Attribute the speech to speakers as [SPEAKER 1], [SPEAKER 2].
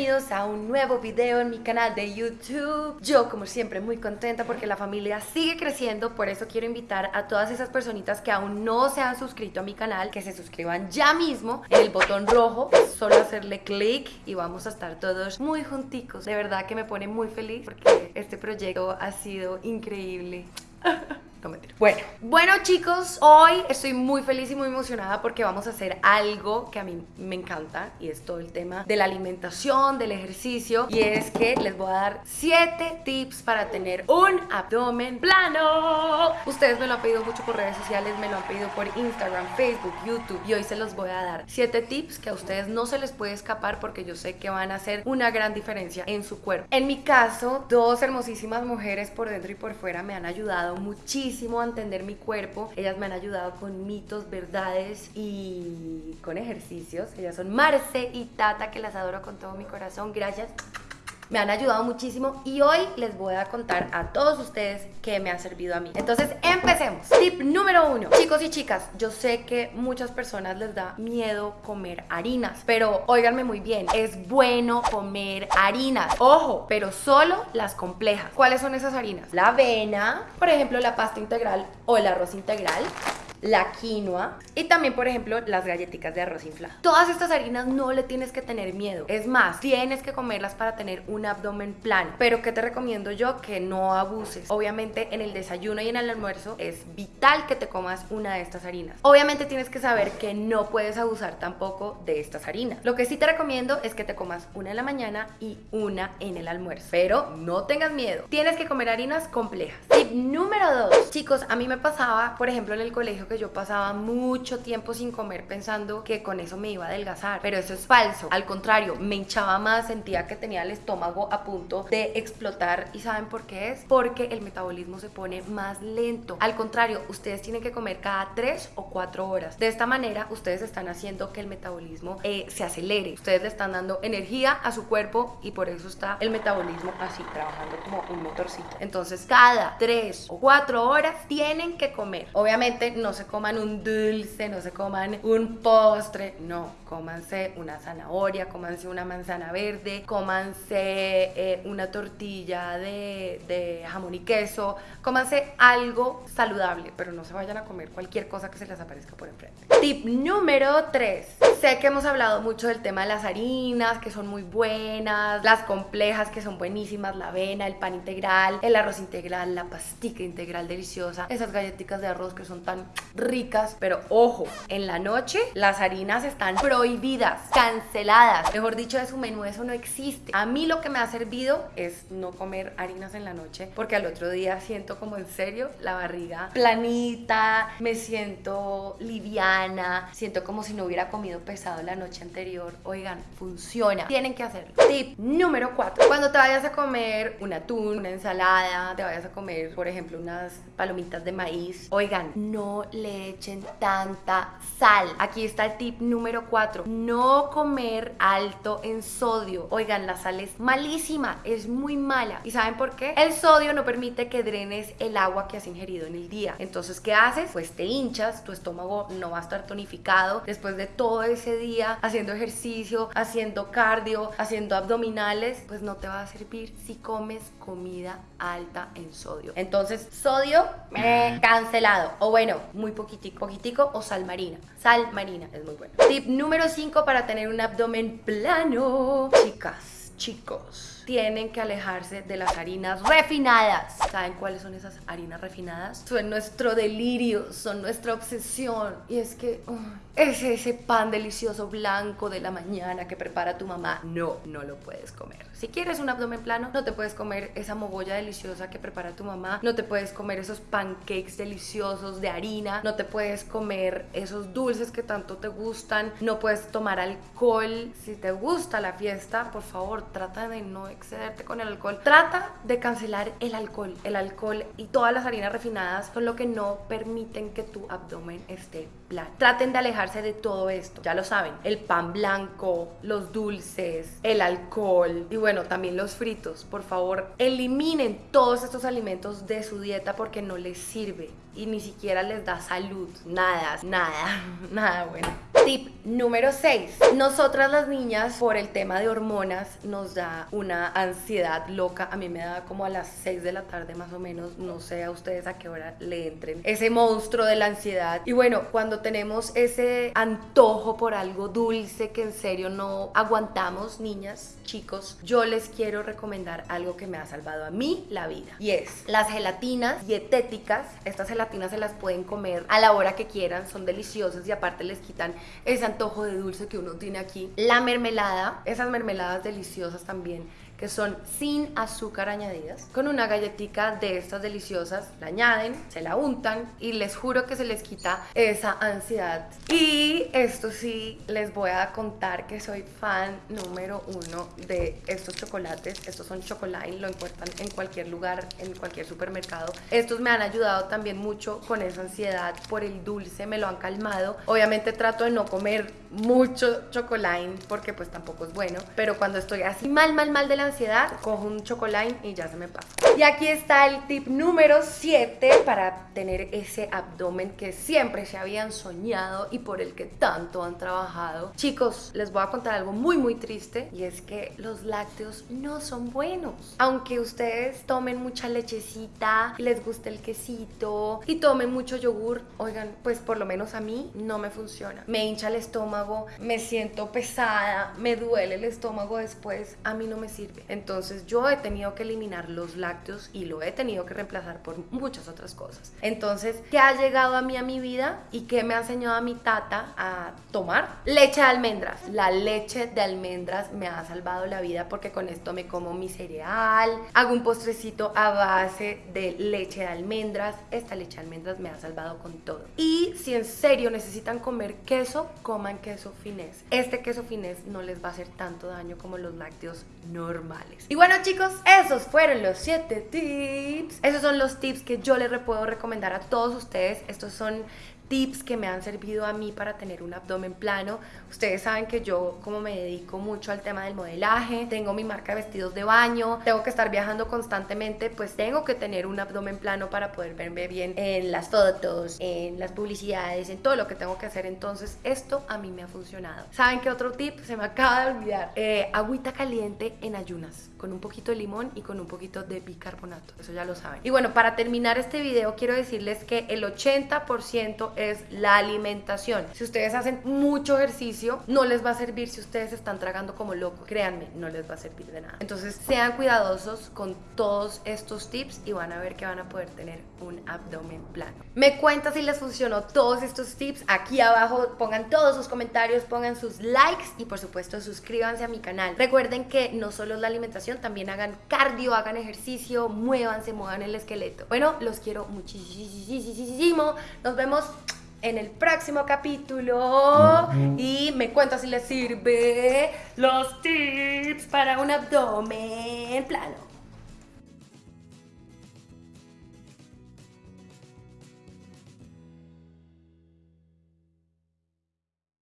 [SPEAKER 1] bienvenidos a un nuevo video en mi canal de YouTube. Yo como siempre muy contenta porque la familia sigue creciendo, por eso quiero invitar a todas esas personitas que aún no se han suscrito a mi canal, que se suscriban ya mismo en el botón rojo, solo hacerle clic y vamos a estar todos muy junticos. De verdad que me pone muy feliz porque este proyecto ha sido increíble. Bueno, bueno chicos, hoy estoy muy feliz y muy emocionada porque vamos a hacer algo que a mí me encanta y es todo el tema de la alimentación, del ejercicio y es que les voy a dar 7 tips para tener un abdomen plano. Ustedes me lo han pedido mucho por redes sociales, me lo han pedido por Instagram, Facebook, YouTube y hoy se los voy a dar 7 tips que a ustedes no se les puede escapar porque yo sé que van a hacer una gran diferencia en su cuerpo. En mi caso, dos hermosísimas mujeres por dentro y por fuera me han ayudado muchísimo a entender mi cuerpo. Ellas me han ayudado con mitos, verdades y con ejercicios. Ellas son Marce y Tata, que las adoro con todo mi corazón. Gracias me han ayudado muchísimo y hoy les voy a contar a todos ustedes qué me ha servido a mí. Entonces, empecemos. Tip número uno. Chicos y chicas, yo sé que muchas personas les da miedo comer harinas, pero óiganme muy bien, es bueno comer harinas. Ojo, pero solo las complejas. ¿Cuáles son esas harinas? La avena, por ejemplo, la pasta integral o el arroz integral la quinoa y también, por ejemplo, las galletitas de arroz inflado. Todas estas harinas no le tienes que tener miedo. Es más, tienes que comerlas para tener un abdomen plano. Pero ¿qué te recomiendo yo? Que no abuses. Obviamente en el desayuno y en el almuerzo es vital que te comas una de estas harinas. Obviamente tienes que saber que no puedes abusar tampoco de estas harinas. Lo que sí te recomiendo es que te comas una en la mañana y una en el almuerzo. Pero no tengas miedo. Tienes que comer harinas complejas. Tip número dos. Chicos, a mí me pasaba, por ejemplo, en el colegio que yo pasaba mucho tiempo sin comer pensando que con eso me iba a adelgazar, pero eso es falso. Al contrario, me hinchaba más, sentía que tenía el estómago a punto de explotar. ¿Y saben por qué es? Porque el metabolismo se pone más lento. Al contrario, ustedes tienen que comer cada 3 o 4 horas. De esta manera, ustedes están haciendo que el metabolismo eh, se acelere. Ustedes le están dando energía a su cuerpo y por eso está el metabolismo así, trabajando como un motorcito. Entonces, cada 3 o 4 horas tienen que comer. Obviamente, no se se coman un dulce, no se coman un postre, no, cómanse una zanahoria, cómanse una manzana verde, cómanse eh, una tortilla de, de, jamón y queso, cómanse algo saludable, pero no se vayan a comer cualquier cosa que se les aparezca por enfrente. Tip número 3. Sé que hemos hablado mucho del tema de las harinas, que son muy buenas, las complejas, que son buenísimas, la avena, el pan integral, el arroz integral, la pastica integral deliciosa, esas galletitas de arroz que son tan ricas, pero ojo, en la noche las harinas están prohibidas, canceladas. Mejor dicho, de su menú eso no existe. A mí lo que me ha servido es no comer harinas en la noche, porque al otro día siento como en serio la barriga planita, me siento liviana, siento como si no hubiera comido pesado la noche anterior. Oigan, funciona. Tienen que hacerlo. Tip número 4. Cuando te vayas a comer un atún, una ensalada, te vayas a comer, por ejemplo, unas palomitas de maíz, oigan, no le echen tanta sal. Aquí está el tip número 4. No comer alto en sodio. Oigan, la sal es malísima, es muy mala. ¿Y saben por qué? El sodio no permite que drenes el agua que has ingerido en el día. Entonces, ¿qué haces? Pues te hinchas, tu estómago no va a estar tonificado después de todo ese día haciendo ejercicio, haciendo cardio, haciendo abdominales, pues no te va a servir si comes comida alta en sodio. Entonces, sodio, me cancelado. O bueno, muy poquitico, poquitico o sal marina. Sal marina es muy bueno. Tip número 5 para tener un abdomen plano. Chicas, chicos, tienen que alejarse de las harinas refinadas. ¿Saben cuáles son esas harinas refinadas? Son nuestro delirio, son nuestra obsesión. Y es que es ese pan delicioso blanco de la mañana que prepara tu mamá. No, no lo puedes comer. Si quieres un abdomen plano, no te puedes comer esa mogolla deliciosa que prepara tu mamá, no te puedes comer esos pancakes deliciosos de harina, no te puedes comer esos dulces que tanto te gustan, no puedes tomar alcohol. Si te gusta la fiesta, por favor, trata de no excederte con el alcohol. Trata de cancelar el alcohol. El alcohol y todas las harinas refinadas son lo que no permiten que tu abdomen esté plano. Traten de alejarse de todo esto, ya lo saben, el pan blanco, los dulces, el alcohol y bueno, también los fritos, por favor, eliminen todos estos alimentos de su dieta porque no les sirve y ni siquiera les da salud, nada, nada, nada bueno. Tip número 6. Nosotras las niñas, por el tema de hormonas, nos da una ansiedad loca. A mí me da como a las 6 de la tarde más o menos. No sé a ustedes a qué hora le entren. Ese monstruo de la ansiedad. Y bueno, cuando tenemos ese antojo por algo dulce que en serio no aguantamos, niñas, chicos, yo les quiero recomendar algo que me ha salvado a mí la vida. Y es las gelatinas dietéticas. Estas gelatinas se las pueden comer a la hora que quieran. Son deliciosas y aparte les quitan ese antojo de dulce que uno tiene aquí. La mermelada, esas mermeladas deliciosas también que son sin azúcar añadidas. Con una galletita de estas deliciosas la añaden, se la untan y les juro que se les quita esa ansiedad. Y esto sí, les voy a contar que soy fan número uno de estos chocolates. Estos son chocolate, lo encuentran en cualquier lugar, en cualquier supermercado. Estos me han ayudado también mucho con esa ansiedad por el dulce, me lo han calmado. Obviamente trato de no comer mucho chocolate porque pues tampoco es bueno, pero cuando estoy así mal, mal, mal de la ansiedad, cojo un chocolate y ya se me pasa. Y aquí está el tip número 7 para tener ese abdomen que siempre se habían soñado y por el que tanto han trabajado. Chicos, les voy a contar algo muy muy triste y es que los lácteos no son buenos. Aunque ustedes tomen mucha lechecita, les guste el quesito y tomen mucho yogur, oigan, pues por lo menos a mí no me funciona. Me hincha el estómago, me siento pesada, me duele el estómago después, a mí no me sirve. Entonces yo he tenido que eliminar los lácteos y lo he tenido que reemplazar por muchas otras cosas. Entonces, ¿qué ha llegado a mí a mi vida y qué me ha enseñado a mi tata a tomar? Leche de almendras. La leche de almendras me ha salvado la vida porque con esto me como mi cereal, hago un postrecito a base de leche de almendras. Esta leche de almendras me ha salvado con todo. Y si en serio necesitan comer queso, coman queso finés. Este queso finés no les va a hacer tanto daño como los lácteos normales. Y bueno chicos, esos fueron los 7 tips. Esos son los tips que yo les puedo recomendar a todos ustedes. Estos son tips que me han servido a mí para tener un abdomen plano. Ustedes saben que yo como me dedico mucho al tema del modelaje, tengo mi marca de vestidos de baño, tengo que estar viajando constantemente, pues tengo que tener un abdomen plano para poder verme bien en las fotos, en las publicidades, en todo lo que tengo que hacer. Entonces esto a mí me ha funcionado. ¿Saben qué otro tip? Se me acaba de olvidar. Eh, agüita caliente en ayunas, con un poquito de limón y con un poquito de bicarbonato. Eso ya lo saben. Y bueno, para terminar este video quiero decirles que el 80% es la alimentación. Si ustedes hacen mucho ejercicio, no les va a servir si ustedes están tragando como locos. Créanme, no les va a servir de nada. Entonces, sean cuidadosos con todos estos tips y van a ver que van a poder tener un abdomen plano. Me cuenta si les funcionó todos estos tips. Aquí abajo pongan todos sus comentarios, pongan sus likes y por supuesto suscríbanse a mi canal. Recuerden que no solo es la alimentación, también hagan cardio, hagan ejercicio, muévanse, muevan el esqueleto. Bueno, los quiero muchísimo. Nos vemos en el próximo capítulo y me cuenta si les sirve los tips para un abdomen plano.